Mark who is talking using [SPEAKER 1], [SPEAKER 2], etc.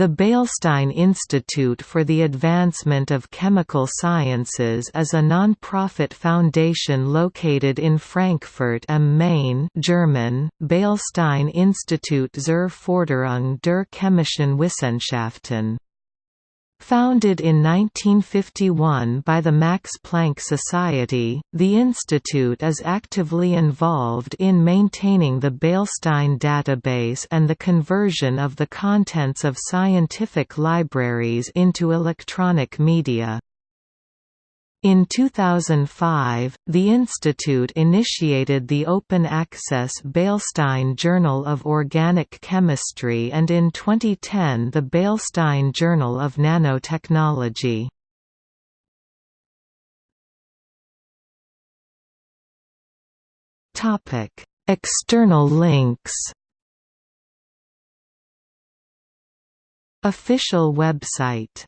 [SPEAKER 1] The Beilstein Institute for the Advancement of Chemical Sciences is a non-profit foundation located in Frankfurt am Main German, Beilstein Institut zur Förderung der chemischen Wissenschaften. Founded in 1951 by the Max Planck Society, the institute is actively involved in maintaining the Beilstein database and the conversion of the contents of scientific libraries into electronic media. In 2005, the institute initiated the open-access Beilstein Journal of Organic Chemistry and in 2010 the Beilstein Journal of Nanotechnology. External links Official website